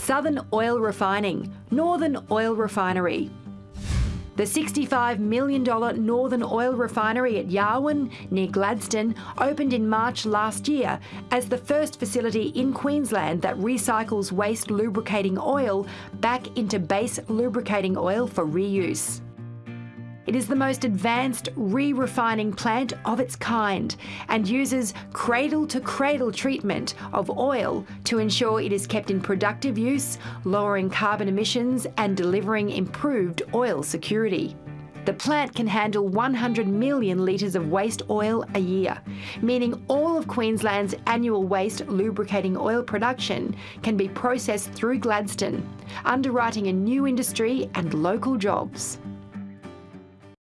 Southern Oil Refining, Northern Oil Refinery. The $65 million Northern Oil Refinery at Yarwun, near Gladstone, opened in March last year as the first facility in Queensland that recycles waste lubricating oil back into base lubricating oil for reuse. It is the most advanced re-refining plant of its kind and uses cradle-to-cradle treatment of oil to ensure it is kept in productive use, lowering carbon emissions and delivering improved oil security. The plant can handle 100 million litres of waste oil a year, meaning all of Queensland's annual waste lubricating oil production can be processed through Gladstone, underwriting a new industry and local jobs.